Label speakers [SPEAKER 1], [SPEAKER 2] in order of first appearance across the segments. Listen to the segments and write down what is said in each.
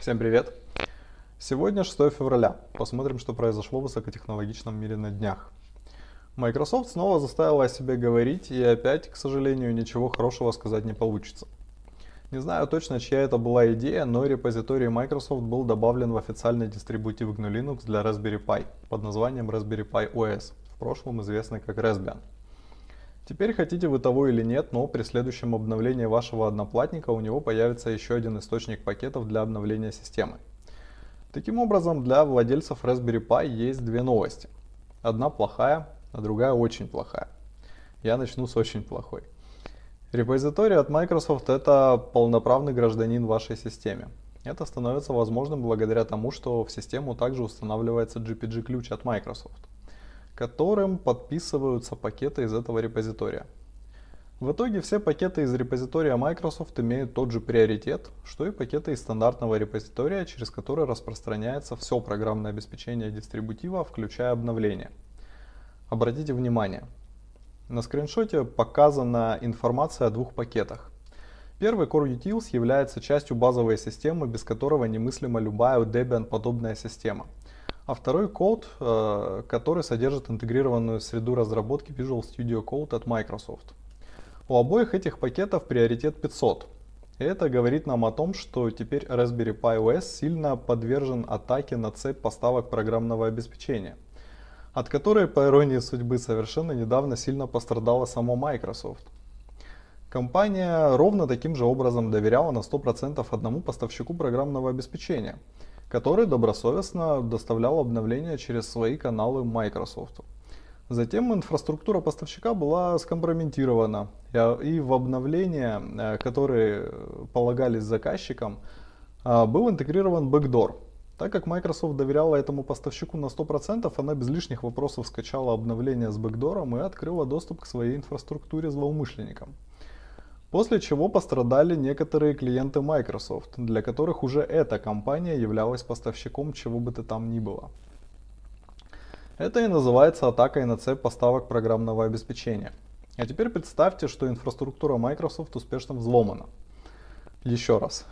[SPEAKER 1] Всем привет! Сегодня 6 февраля. Посмотрим, что произошло в высокотехнологичном мире на днях. Microsoft снова заставила о себе говорить, и опять, к сожалению, ничего хорошего сказать не получится. Не знаю точно, чья это была идея, но репозиторий Microsoft был добавлен в официальный дистрибутив GNU Linux для Raspberry Pi под названием Raspberry Pi OS, в прошлом известный как Raspbian. Теперь хотите вы того или нет, но при следующем обновлении вашего одноплатника у него появится еще один источник пакетов для обновления системы. Таким образом, для владельцев Raspberry Pi есть две новости. Одна плохая, а другая очень плохая. Я начну с очень плохой. Репозиторий от Microsoft это полноправный гражданин вашей системе. Это становится возможным благодаря тому, что в систему также устанавливается GPG-ключ от Microsoft которым подписываются пакеты из этого репозитория. В итоге все пакеты из репозитория Microsoft имеют тот же приоритет, что и пакеты из стандартного репозитория, через который распространяется все программное обеспечение дистрибутива, включая обновления. Обратите внимание, на скриншоте показана информация о двух пакетах. Первый Core Utils является частью базовой системы, без которого немыслима любая Debian подобная система – а второй код, э, который содержит интегрированную среду разработки Visual Studio Code от Microsoft. У обоих этих пакетов приоритет 500. И это говорит нам о том, что теперь Raspberry Pi OS сильно подвержен атаке на цепь поставок программного обеспечения, от которой, по иронии судьбы, совершенно недавно сильно пострадала сама Microsoft. Компания ровно таким же образом доверяла на 100% одному поставщику программного обеспечения – который добросовестно доставлял обновления через свои каналы Microsoft. Затем инфраструктура поставщика была скомпрометирована, и в обновления, э, которые полагались заказчикам, э, был интегрирован бэкдор. Так как Microsoft доверяла этому поставщику на 100%, она без лишних вопросов скачала обновление с бэкдором и открыла доступ к своей инфраструктуре злоумышленникам. После чего пострадали некоторые клиенты Microsoft, для которых уже эта компания являлась поставщиком чего бы то там ни было. Это и называется атакой на цепь поставок программного обеспечения. А теперь представьте, что инфраструктура Microsoft успешно взломана. Еще раз.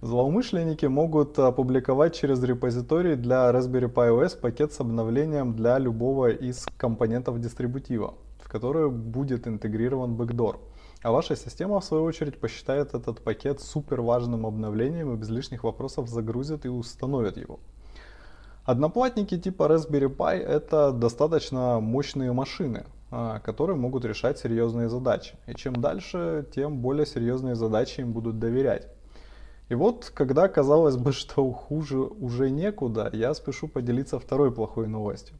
[SPEAKER 1] Злоумышленники могут опубликовать через репозиторий для Raspberry Pi OS пакет с обновлением для любого из компонентов дистрибутива, в который будет интегрирован бэкдор. А ваша система, в свою очередь, посчитает этот пакет супер важным обновлением и без лишних вопросов загрузит и установит его. Одноплатники типа Raspberry Pi это достаточно мощные машины, а, которые могут решать серьезные задачи. И чем дальше, тем более серьезные задачи им будут доверять. И вот, когда казалось бы, что хуже уже некуда, я спешу поделиться второй плохой новостью.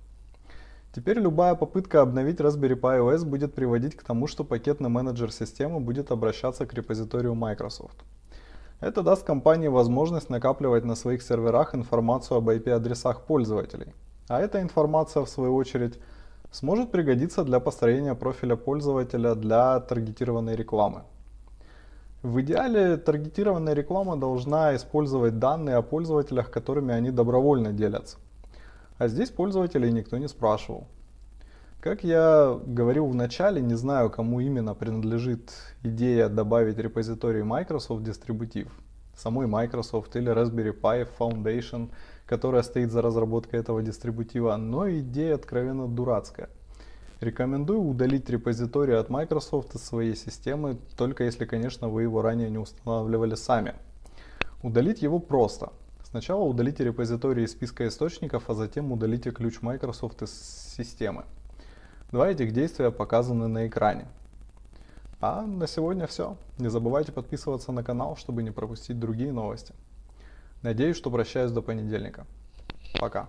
[SPEAKER 1] Теперь любая попытка обновить Raspberry Pi OS будет приводить к тому, что пакетный менеджер системы будет обращаться к репозиторию Microsoft. Это даст компании возможность накапливать на своих серверах информацию об IP-адресах пользователей. А эта информация, в свою очередь, сможет пригодиться для построения профиля пользователя для таргетированной рекламы. В идеале таргетированная реклама должна использовать данные о пользователях, которыми они добровольно делятся. А здесь пользователей никто не спрашивал. Как я говорил в начале, не знаю, кому именно принадлежит идея добавить репозиторий Microsoft дистрибутив. Самой Microsoft или Raspberry Pi Foundation, которая стоит за разработкой этого дистрибутива, но идея откровенно дурацкая. Рекомендую удалить репозиторий от Microsoft из своей системы, только если, конечно, вы его ранее не устанавливали сами. Удалить его просто. Сначала удалите репозиторий из списка источников, а затем удалите ключ Microsoft из системы. Два этих действия показаны на экране. А на сегодня все. Не забывайте подписываться на канал, чтобы не пропустить другие новости. Надеюсь, что прощаюсь до понедельника. Пока.